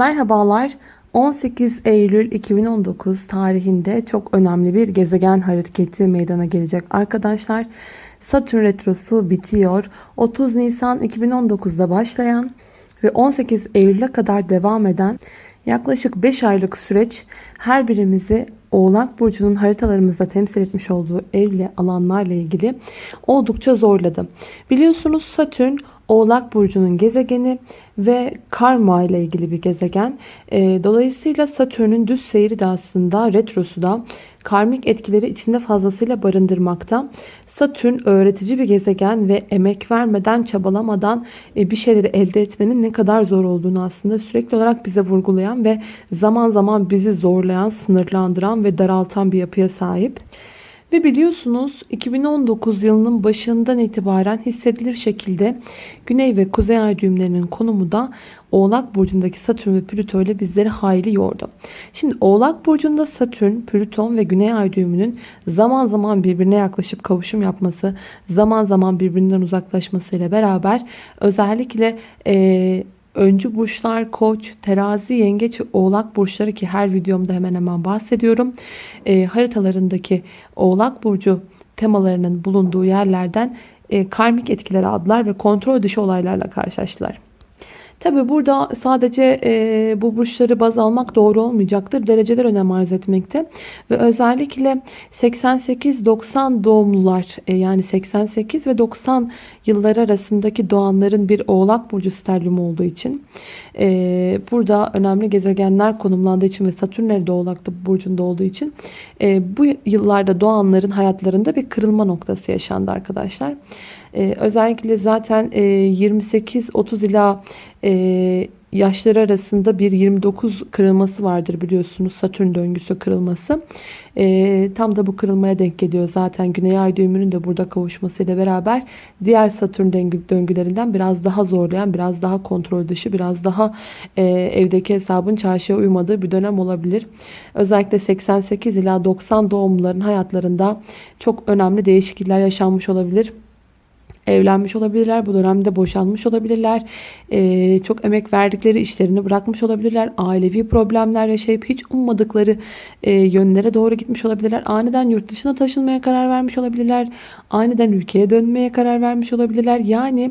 Merhabalar. 18 Eylül 2019 tarihinde çok önemli bir gezegen hareketi meydana gelecek arkadaşlar. Satürn retrosu bitiyor. 30 Nisan 2019'da başlayan ve 18 Eylül'e kadar devam eden yaklaşık 5 aylık süreç her birimizi Oğlak Burcu'nun haritalarımızda temsil etmiş olduğu evle alanlarla ilgili oldukça zorladı. Biliyorsunuz Satürn Oğlak Burcu'nun gezegeni ve karma ile ilgili bir gezegen. Ee, dolayısıyla Satürn'ün düz seyri de aslında retrosu da karmik etkileri içinde fazlasıyla barındırmakta. Satürn öğretici bir gezegen ve emek vermeden, çabalamadan e, bir şeyleri elde etmenin ne kadar zor olduğunu aslında sürekli olarak bize vurgulayan ve zaman zaman bizi zorlayan, sınırlandıran ve daraltan bir yapıya sahip. Ve biliyorsunuz 2019 yılının başından itibaren hissedilir şekilde Güney ve Kuzey ay düğümlerinin konumu da Oğlak Burcu'ndaki Satürn ve Plüto ile bizleri hayli yordu. Şimdi Oğlak Burcu'nda Satürn, Plüton ve Güney ay düğümünün zaman zaman birbirine yaklaşıp kavuşum yapması, zaman zaman birbirinden uzaklaşması ile beraber özellikle e, öncü burçlar koç, terazi, yengeç oğlak burçları ki her videomda hemen hemen bahsediyorum. E, haritalarındaki oğlak burcu temalarının bulunduğu yerlerden e, karmik etkileri adlar ve kontrol dışı olaylarla karşılaştılar. Tabi burada sadece e, bu burçları baz almak doğru olmayacaktır. Dereceler önem arz etmekte. Ve özellikle 88-90 doğumlular e, yani 88 ve 90 yıllar arasındaki doğanların bir oğlak burcu sterlium olduğu için e, burada önemli gezegenler konumlandığı için ve Satürn nerede oğlak burcunda olduğu için e, bu yıllarda doğanların hayatlarında bir kırılma noktası yaşandı arkadaşlar. Ee, özellikle zaten e, 28-30 ila e, yaşları arasında bir 29 kırılması vardır biliyorsunuz. Satürn döngüsü kırılması. E, tam da bu kırılmaya denk geliyor. Zaten Güney Ay düğümünün de burada kavuşmasıyla beraber diğer Satürn döngü, döngülerinden biraz daha zorlayan, biraz daha kontrol dışı, biraz daha e, evdeki hesabın çarşıya uymadığı bir dönem olabilir. Özellikle 88 ila 90 doğumluların hayatlarında çok önemli değişiklikler yaşanmış olabilir evlenmiş olabilirler. Bu dönemde boşanmış olabilirler. Ee, çok emek verdikleri işlerini bırakmış olabilirler. Ailevi problemler yaşayıp hiç ummadıkları e, yönlere doğru gitmiş olabilirler. Aniden yurt dışına taşınmaya karar vermiş olabilirler. Aniden ülkeye dönmeye karar vermiş olabilirler. Yani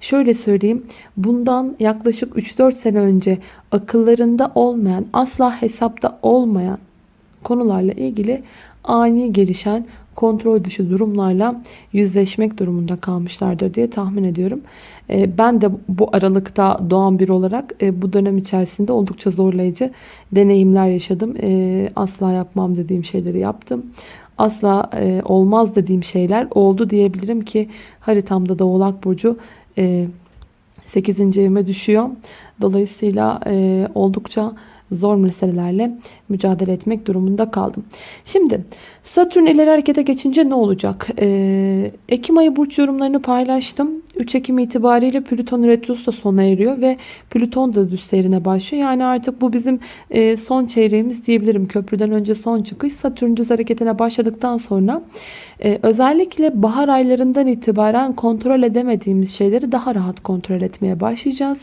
şöyle söyleyeyim. Bundan yaklaşık 3-4 sene önce akıllarında olmayan, asla hesapta olmayan konularla ilgili ani gelişen kontrol dışı durumlarla yüzleşmek durumunda kalmışlardır diye tahmin ediyorum. Ee, ben de bu aralıkta doğan bir olarak e, bu dönem içerisinde oldukça zorlayıcı deneyimler yaşadım. Ee, asla yapmam dediğim şeyleri yaptım. Asla e, olmaz dediğim şeyler oldu diyebilirim ki haritamda da Oğlak Burcu 8. E, evime düşüyor. Dolayısıyla oldukça zor meselelerle mücadele etmek durumunda kaldım. Şimdi Satürn ileri harekete geçince ne olacak? Ee, Ekim ayı burç yorumlarını paylaştım. 3 Ekim itibariyle Plüton Retrosu da sona eriyor ve Plüton da düz seyrine başlıyor. Yani artık bu bizim e, son çeyreğimiz diyebilirim. Köprüden önce son çıkış. Satürn düz hareketine başladıktan sonra e, özellikle bahar aylarından itibaren kontrol edemediğimiz şeyleri daha rahat kontrol etmeye başlayacağız.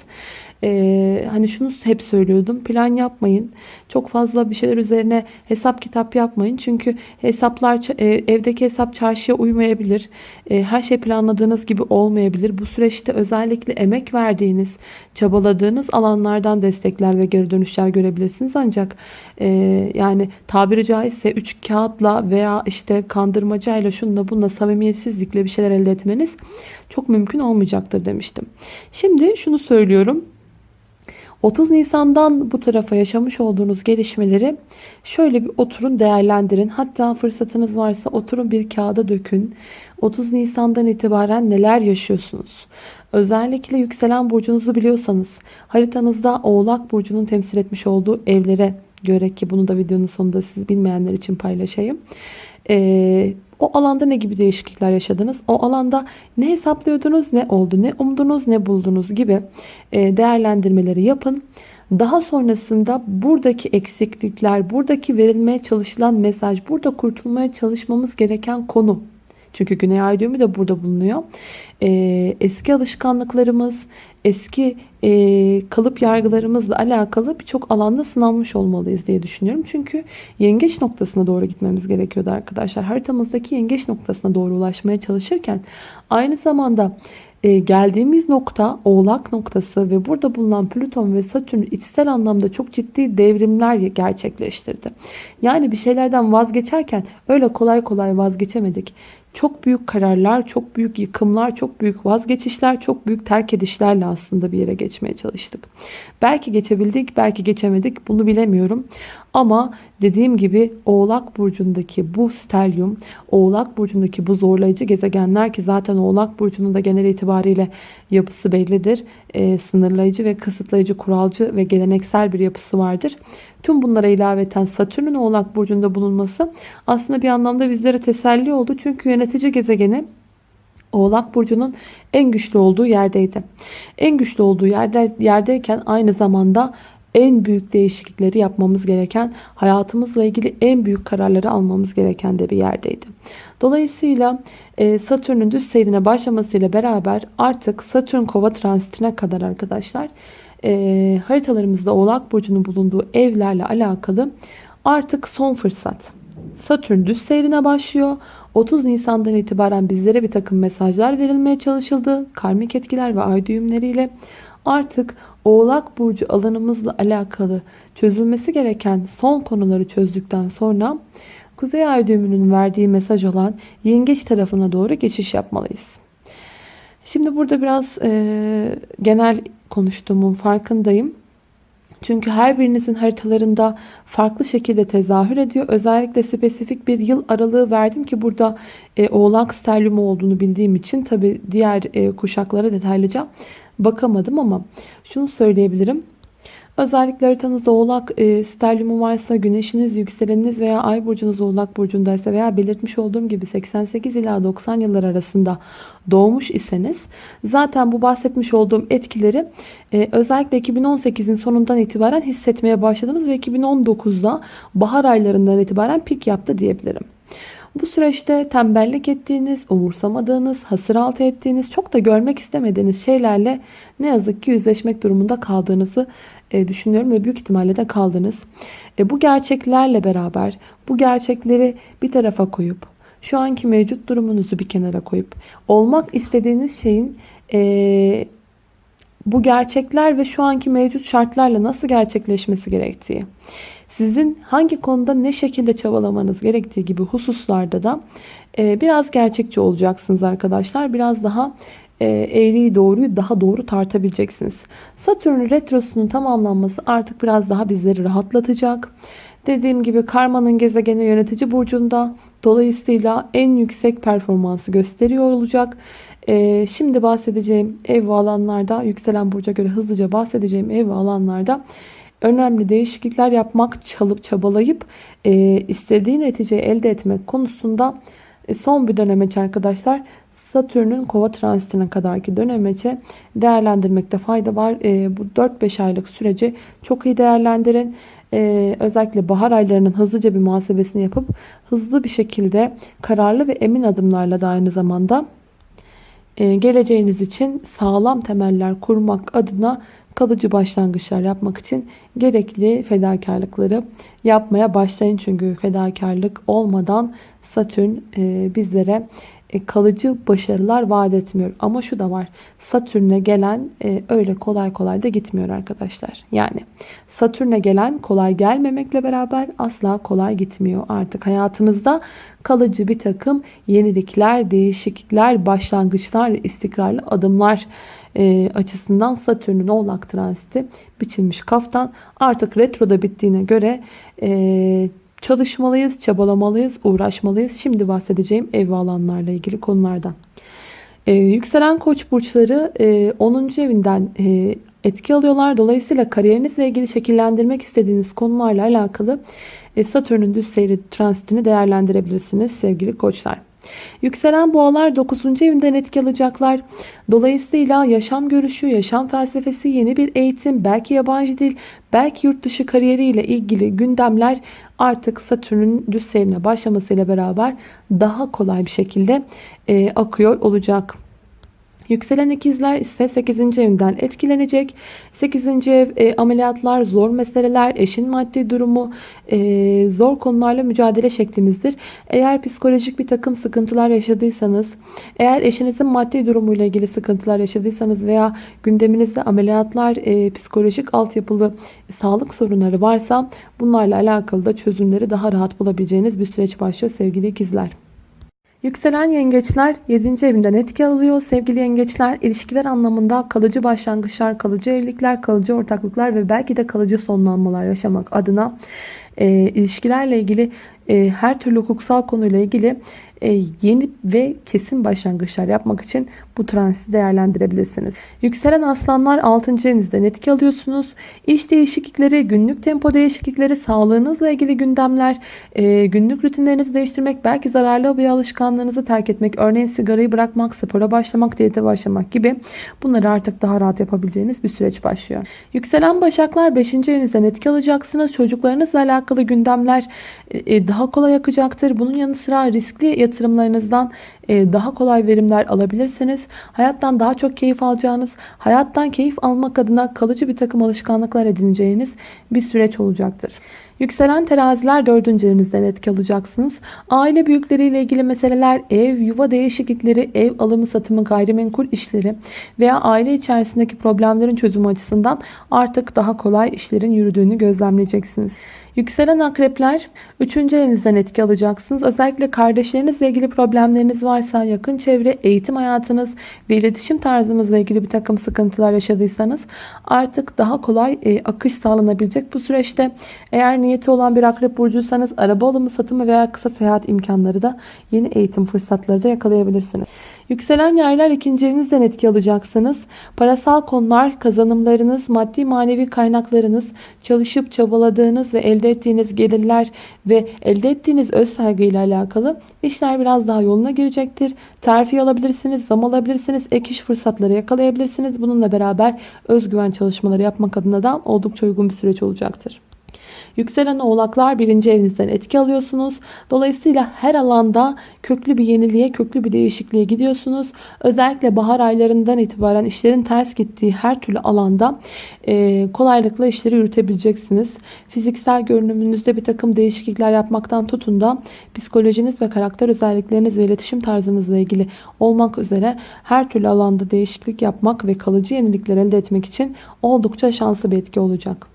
Ee, hani şunu hep söylüyordum. Plan yapmayın. Çok fazla bir şeyler üzerine hesap kitap yapmayın. Çünkü hesaplar e, evdeki hesap çarşıya uymayabilir. E, her şey planladığınız gibi olmayabilir. Bu süreçte özellikle emek verdiğiniz, çabaladığınız alanlardan destekler ve geri dönüşler görebilirsiniz. Ancak e, yani tabiri caizse 3 kağıtla veya işte kandırmacayla şunla bununla samimiyetsizlikle bir şeyler elde etmeniz çok mümkün olmayacaktır demiştim. Şimdi şunu söylüyorum. 30 Nisan'dan bu tarafa yaşamış olduğunuz gelişmeleri şöyle bir oturun değerlendirin. Hatta fırsatınız varsa oturun bir kağıda dökün. 30 Nisan'dan itibaren neler yaşıyorsunuz? Özellikle yükselen burcunuzu biliyorsanız haritanızda Oğlak Burcu'nun temsil etmiş olduğu evlere göre ki bunu da videonun sonunda siz bilmeyenler için paylaşayım. Ee, o alanda ne gibi değişiklikler yaşadınız? O alanda ne hesaplıyordunuz, ne oldu, ne umdunuz, ne buldunuz gibi e, değerlendirmeleri yapın. Daha sonrasında buradaki eksiklikler, buradaki verilmeye çalışılan mesaj, burada kurtulmaya çalışmamız gereken konu. Çünkü Güney Ay düğümü de burada bulunuyor. Ee, eski alışkanlıklarımız, eski e, kalıp yargılarımızla alakalı birçok alanda sınanmış olmalıyız diye düşünüyorum. Çünkü yengeç noktasına doğru gitmemiz gerekiyordu arkadaşlar. Haritamızdaki yengeç noktasına doğru ulaşmaya çalışırken aynı zamanda e, geldiğimiz nokta oğlak noktası ve burada bulunan Plüton ve Satürn içsel anlamda çok ciddi devrimler gerçekleştirdi. Yani bir şeylerden vazgeçerken öyle kolay kolay vazgeçemedik. Çok büyük kararlar, çok büyük yıkımlar, çok büyük vazgeçişler, çok büyük terk edişlerle aslında bir yere geçmeye çalıştık. Belki geçebildik, belki geçemedik bunu bilemiyorum. Ama dediğim gibi Oğlak Burcu'ndaki bu stelyum, Oğlak Burcu'ndaki bu zorlayıcı gezegenler ki zaten Oğlak Burcu'nun da genel itibariyle yapısı bellidir. E, sınırlayıcı ve kısıtlayıcı, kuralcı ve geleneksel bir yapısı vardır. Tüm bunlara ilaveten Satürn'ün Oğlak Burcu'nda bulunması aslında bir anlamda bizlere teselli oldu. Çünkü yönetici gezegeni Oğlak Burcu'nun en güçlü olduğu yerdeydi. En güçlü olduğu yerde, yerdeyken aynı zamanda en büyük değişiklikleri yapmamız gereken, hayatımızla ilgili en büyük kararları almamız gereken de bir yerdeydi. Dolayısıyla e, Satürn'ün düz seyrine başlamasıyla beraber artık Satürn kova transitine kadar arkadaşlar e, haritalarımızda Oğlak Burcu'nun bulunduğu evlerle alakalı artık son fırsat. Satürn düz seyrine başlıyor. 30 Nisan'dan itibaren bizlere bir takım mesajlar verilmeye çalışıldı. Karmik etkiler ve ay düğümleriyle artık Oğlak Burcu alanımızla alakalı çözülmesi gereken son konuları çözdükten sonra Kuzey Ay düğümünün verdiği mesaj olan Yengeç tarafına doğru geçiş yapmalıyız. Şimdi burada biraz e, genel konuştuğumun farkındayım. Çünkü her birinizin haritalarında farklı şekilde tezahür ediyor. Özellikle spesifik bir yıl aralığı verdim ki burada e, oğlak sterlium olduğunu bildiğim için tabi diğer e, kuşaklara detaylıca bakamadım ama şunu söyleyebilirim. Özellikle haritanızda oğlak e, sterliumu varsa, güneşiniz, yükseleniniz veya ay burcunuz oğlak burcundaysa veya belirtmiş olduğum gibi 88 ila 90 yıllar arasında doğmuş iseniz zaten bu bahsetmiş olduğum etkileri e, özellikle 2018'in sonundan itibaren hissetmeye başladınız ve 2019'da bahar aylarından itibaren pik yaptı diyebilirim. Bu süreçte tembellik ettiğiniz, umursamadığınız, hasır altı ettiğiniz, çok da görmek istemediğiniz şeylerle ne yazık ki yüzleşmek durumunda kaldığınızı düşünüyorum ve büyük ihtimalle de kaldınız. E, bu gerçeklerle beraber bu gerçekleri bir tarafa koyup şu anki mevcut durumunuzu bir kenara koyup olmak istediğiniz şeyin e, bu gerçekler ve şu anki mevcut şartlarla nasıl gerçekleşmesi gerektiği sizin hangi konuda ne şekilde çabalamanız gerektiği gibi hususlarda da e, biraz gerçekçi olacaksınız arkadaşlar. Biraz daha e, eğriyi doğruyu daha doğru tartabileceksiniz. Satürn retrosunun tamamlanması artık biraz daha bizleri rahatlatacak. Dediğim gibi karmanın gezegeni yönetici burcunda. Dolayısıyla en yüksek performansı gösteriyor olacak. Ee, şimdi bahsedeceğim ev ve alanlarda yükselen burca göre hızlıca bahsedeceğim ev ve alanlarda önemli değişiklikler yapmak, çalıp çabalayıp e, istediği neticeyi elde etmek konusunda e, son bir dönemeç arkadaşlar. Satürn'ün kova transitine kadarki dönemeçe değerlendirmekte fayda var. E, bu 4-5 aylık süreci çok iyi değerlendirin. E, özellikle bahar aylarının hızlıca bir muhasebesini yapıp hızlı bir şekilde kararlı ve emin adımlarla da aynı zamanda e, geleceğiniz için sağlam temeller kurmak adına kalıcı başlangıçlar yapmak için gerekli fedakarlıkları yapmaya başlayın. Çünkü fedakarlık olmadan Satürn e, bizlere kalıcı başarılar vaat etmiyor. Ama şu da var. Satürn'e gelen e, öyle kolay kolay da gitmiyor arkadaşlar. Yani Satürn'e gelen kolay gelmemekle beraber asla kolay gitmiyor. Artık hayatınızda kalıcı bir takım yenilikler, değişiklikler, başlangıçlar, istikrarlı adımlar e, açısından Satürn'ün oğlak transiti biçilmiş kaftan. Artık retroda bittiğine göre e, çalışmalıyız, çabalamalıyız, uğraşmalıyız. Şimdi bahsedeceğim ev ve alanlarla ilgili konulardan. Ee, yükselen koç burçları e, 10. evinden e, etki alıyorlar. Dolayısıyla kariyerinizle ilgili şekillendirmek istediğiniz konularla alakalı e, Satürn'ün düz seyri transitini değerlendirebilirsiniz sevgili koçlar. Yükselen boğalar 9. evinden etki alacaklar. Dolayısıyla yaşam görüşü, yaşam felsefesi, yeni bir eğitim, belki yabancı dil, belki yurt dışı kariyeriyle ilgili gündemler artık Satürn'ün düz seyrine başlamasıyla beraber daha kolay bir şekilde e, akıyor olacak. Yükselen ikizler ise 8. evinden etkilenecek. 8. ev e, ameliyatlar, zor meseleler, eşin maddi durumu, e, zor konularla mücadele şeklimizdir. Eğer psikolojik bir takım sıkıntılar yaşadıysanız, eğer eşinizin maddi durumuyla ilgili sıkıntılar yaşadıysanız veya gündeminizde ameliyatlar, e, psikolojik altyapılı sağlık sorunları varsa bunlarla alakalı da çözümleri daha rahat bulabileceğiniz bir süreç başlıyor sevgili ikizler. Yükselen yengeçler 7. evinden etki alıyor. Sevgili yengeçler ilişkiler anlamında kalıcı başlangıçlar, kalıcı evlilikler, kalıcı ortaklıklar ve belki de kalıcı sonlanmalar yaşamak adına e, ilişkilerle ilgili e, her türlü hukuksal konuyla ilgili e, yeni ve kesin başlangıçlar yapmak için bu transiti değerlendirebilirsiniz. Yükselen aslanlar 6. evinizden etki alıyorsunuz. İş değişiklikleri, günlük tempo değişiklikleri, sağlığınızla ilgili gündemler, e, günlük rutinlerinizi değiştirmek, belki zararlı bir alışkanlığınızı terk etmek, örneğin sigarayı bırakmak, spora başlamak, diyete başlamak gibi bunları artık daha rahat yapabileceğiniz bir süreç başlıyor. Yükselen başaklar 5. evinizden etki alacaksınız. Çocuklarınızla alakalı gündemler daha kolay akacaktır. Bunun yanı sıra riskli yatırımlarınızdan e, daha kolay verimler alabilirsiniz. Hayattan daha çok keyif alacağınız, hayattan keyif almak adına kalıcı bir takım alışkanlıklar edineceğiniz bir süreç olacaktır. Yükselen teraziler dördüncü evinizden etki alacaksınız. Aile büyükleriyle ilgili meseleler, ev, yuva değişiklikleri, ev alımı satımı, gayrimenkul işleri veya aile içerisindeki problemlerin çözümü açısından artık daha kolay işlerin yürüdüğünü gözlemleyeceksiniz. Yükselen akrepler 3. evinizden etki alacaksınız. Özellikle kardeşlerinizle ilgili problemleriniz varsa, yakın çevre, eğitim hayatınız ve iletişim tarzınızla ilgili bir takım sıkıntılar yaşadıysanız artık daha kolay e, akış sağlanabilecek bu süreçte. Eğer niyeti olan bir akrep burcuysanız araba alımı, satımı veya kısa seyahat imkanları da yeni eğitim fırsatları da yakalayabilirsiniz. Yükselen yaylar ikinci evinizden etki alacaksınız. Parasal konular, kazanımlarınız, maddi manevi kaynaklarınız, çalışıp çabaladığınız ve elde ettiğiniz gelirler ve elde ettiğiniz öz saygıyla alakalı işler biraz daha yoluna girecektir. Terfi alabilirsiniz, zam alabilirsiniz, ek iş fırsatları yakalayabilirsiniz. Bununla beraber özgüven çalışmaları yapmak adına da oldukça uygun bir süreç olacaktır. Yükselen oğlaklar birinci evinizden etki alıyorsunuz. Dolayısıyla her alanda köklü bir yeniliğe, köklü bir değişikliğe gidiyorsunuz. Özellikle bahar aylarından itibaren işlerin ters gittiği her türlü alanda e, kolaylıkla işleri yürütebileceksiniz. Fiziksel görünümünüzde bir takım değişiklikler yapmaktan tutun da psikolojiniz ve karakter özellikleriniz ve iletişim tarzınızla ilgili olmak üzere her türlü alanda değişiklik yapmak ve kalıcı yenilikler elde etmek için oldukça şanslı bir etki olacak.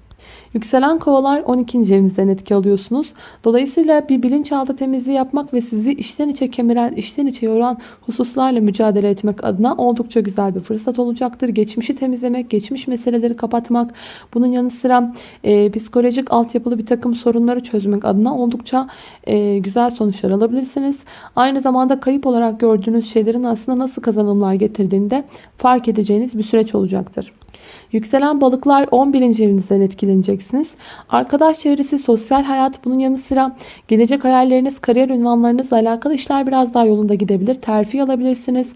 Yükselen kovalar 12. evinizden etki alıyorsunuz. Dolayısıyla bir bilinçaltı temizliği yapmak ve sizi içten içe kemiren, içten içe yoran hususlarla mücadele etmek adına oldukça güzel bir fırsat olacaktır. Geçmişi temizlemek, geçmiş meseleleri kapatmak, bunun yanı sıra e, psikolojik altyapılı bir takım sorunları çözmek adına oldukça e, güzel sonuçlar alabilirsiniz. Aynı zamanda kayıp olarak gördüğünüz şeylerin aslında nasıl kazanımlar getirdiğini de fark edeceğiniz bir süreç olacaktır. Yükselen balıklar 11. evinizden etkileneceksiniz. Arkadaş çevresi, sosyal hayat bunun yanı sıra gelecek hayalleriniz, kariyer ünvanlarınızla alakalı işler biraz daha yolunda gidebilir. Terfi alabilirsiniz.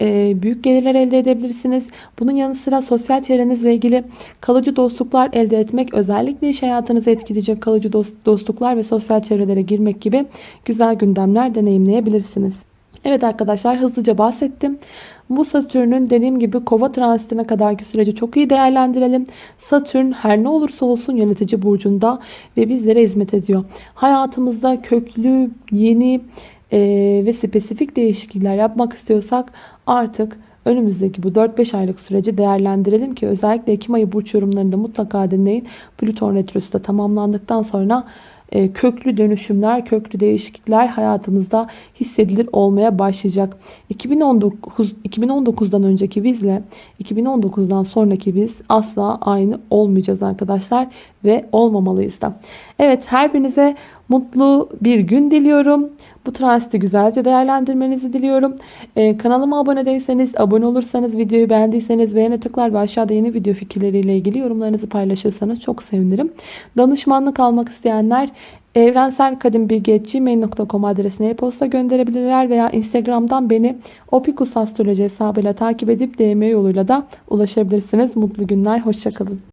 E, büyük gelirler elde edebilirsiniz. Bunun yanı sıra sosyal çevrenizle ilgili kalıcı dostluklar elde etmek, özellikle iş hayatınızı etkileyecek kalıcı dostluklar ve sosyal çevrelere girmek gibi güzel gündemler deneyimleyebilirsiniz. Evet arkadaşlar hızlıca bahsettim. Bu Satürn'ün dediğim gibi kova transitine kadarki süreci çok iyi değerlendirelim. Satürn her ne olursa olsun yönetici burcunda ve bizlere hizmet ediyor. Hayatımızda köklü, yeni e, ve spesifik değişiklikler yapmak istiyorsak artık önümüzdeki bu 4-5 aylık süreci değerlendirelim ki özellikle Ekim ayı burç yorumlarında mutlaka dinleyin. Plüton retrosu da tamamlandıktan sonra e, köklü dönüşümler, köklü değişiklikler hayatımızda hissedilir olmaya başlayacak. 2019 2019'dan önceki bizle 2019'dan sonraki biz asla aynı olmayacağız arkadaşlar ve olmamalıyız da. Evet her birinize mutlu bir gün diliyorum. Bu transiti güzelce değerlendirmenizi diliyorum. Ee, kanalıma abone değilseniz, abone olursanız, videoyu beğendiyseniz beğene tıklar ve aşağıda yeni video fikirleriyle ilgili yorumlarınızı paylaşırsanız çok sevinirim. Danışmanlık almak isteyenler evrenselkadimbilgi.gmail.com adresine e-posta gönderebilirler veya Instagram'dan beni opikusastroloji hesabıyla takip edip DM yoluyla da ulaşabilirsiniz. Mutlu günler, hoşçakalın.